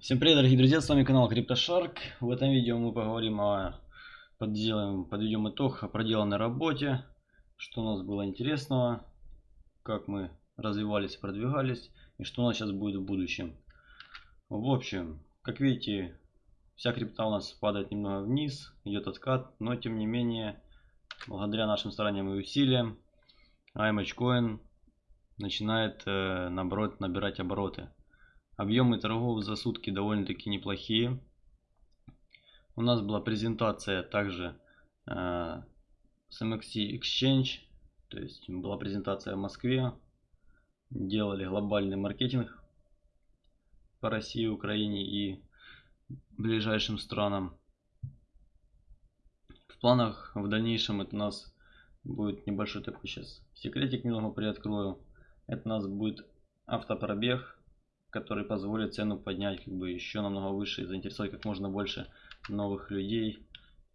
Всем привет, дорогие друзья, с вами канал CryptoShark. В этом видео мы поговорим о, подделаем, подведем итог о проделанной работе, что у нас было интересного, как мы развивались продвигались, и что у нас сейчас будет в будущем. В общем, как видите, вся крипта у нас падает немного вниз, идет откат, но тем не менее, благодаря нашим стараниям и усилиям, IMH начинает, э, наоборот, набирать обороты. Объемы торгов за сутки довольно-таки неплохие. У нас была презентация также э, с MXC Exchange. То есть была презентация в Москве. Делали глобальный маркетинг по России, Украине и ближайшим странам. В планах в дальнейшем это у нас будет небольшой такой сейчас секретик немного приоткрою. Это у нас будет автопробег который позволит цену поднять как бы еще намного выше и заинтересовать как можно больше новых людей,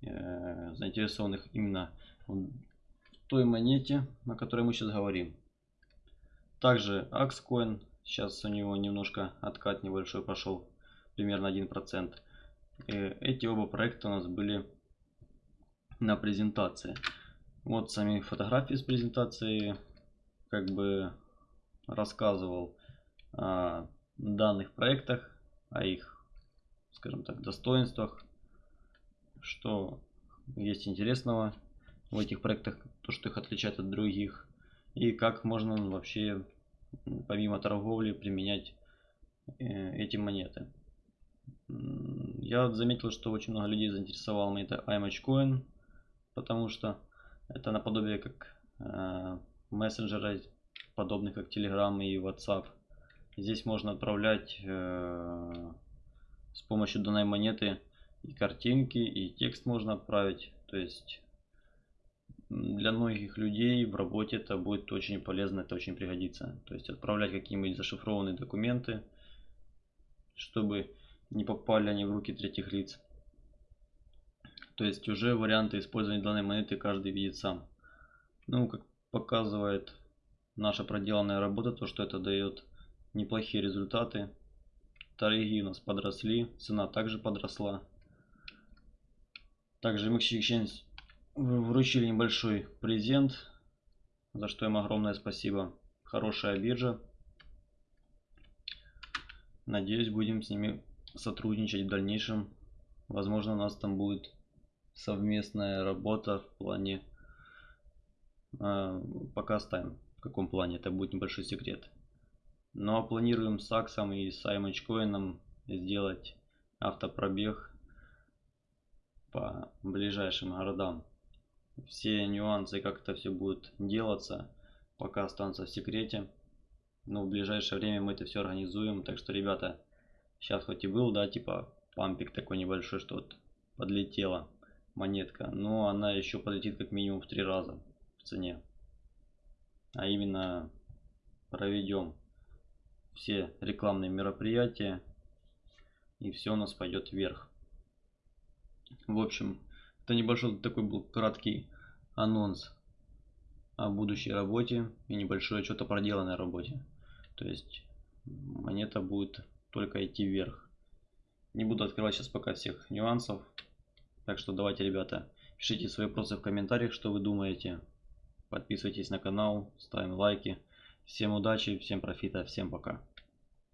э, заинтересованных именно в той монете, о которой мы сейчас говорим. Также Axcoin, сейчас у него немножко откат небольшой пошел, примерно 1%. И эти оба проекта у нас были на презентации. Вот сами фотографии с презентации, как бы рассказывал данных проектах, о их, скажем так, достоинствах, что есть интересного в этих проектах, то, что их отличает от других, и как можно вообще помимо торговли применять э, эти монеты. Я заметил, что очень много людей заинтересовал монета IMH потому что это наподобие как э, мессенджера, подобных как Telegram и WhatsApp. Здесь можно отправлять э, с помощью данной монеты и картинки, и текст можно отправить. То есть для многих людей в работе это будет очень полезно, это очень пригодится. То есть отправлять какие-нибудь зашифрованные документы, чтобы не попали они в руки третьих лиц. То есть уже варианты использования данной монеты каждый видит сам. Ну, как показывает наша проделанная работа, то что это дает неплохие результаты. Торги у нас подросли, цена также подросла. Также MX Exchange вручили небольшой презент, за что им огромное спасибо. Хорошая биржа. Надеюсь, будем с ними сотрудничать в дальнейшем. Возможно, у нас там будет совместная работа в плане... Э, пока оставим, в каком плане, это будет небольшой секрет. Но ну, а планируем с Аксом и с Аймочкоином сделать автопробег по ближайшим городам. Все нюансы, как это все будет делаться, пока останутся в секрете. Но в ближайшее время мы это все организуем. Так что, ребята, сейчас хоть и был, да, типа пампик такой небольшой, что вот подлетела монетка. Но она еще подлетит как минимум в три раза в цене. А именно проведем все рекламные мероприятия и все у нас пойдет вверх. В общем, это небольшой такой был краткий анонс о будущей работе и небольшой отчет о проделанной работе. То есть монета будет только идти вверх. Не буду открывать сейчас пока всех нюансов. Так что давайте, ребята, пишите свои вопросы в комментариях, что вы думаете. Подписывайтесь на канал, ставим лайки. Всем удачи, всем профита, всем пока.